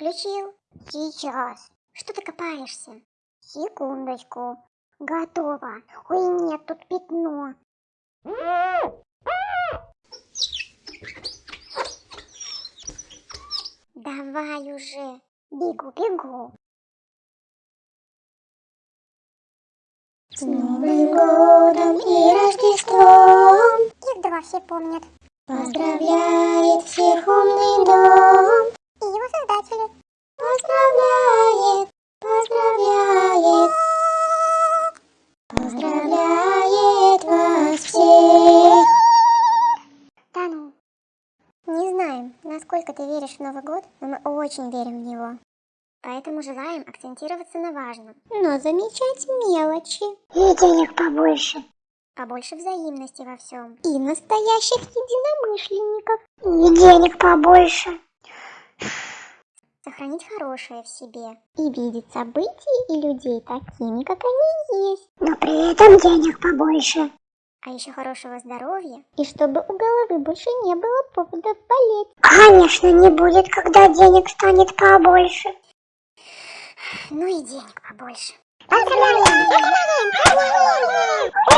Сейчас. Что ты копаешься? Секундочку. Готово. Ой, нет, тут пятно. Давай уже. Бегу, бегу. С Новым годом и Рождеством! Их два все помнят. Поздравляет всех умный дом Поздравляет, поздравляет, поздравляет вас всех. Да ну. Не знаем, насколько ты веришь в Новый год, но мы очень верим в него. Поэтому желаем акцентироваться на важном, но замечать мелочи. И денег побольше. Побольше взаимности во всем. И настоящих единомышленников. И денег побольше. Сохранить хорошее в себе. И видеть события и людей такими, как они есть. Но при этом денег побольше. А еще хорошего здоровья. И чтобы у головы больше не было поводов болеть. Конечно, не будет, когда денег станет побольше. Ну и денег побольше. Поздравляем! Поздравляем! Поздравляем!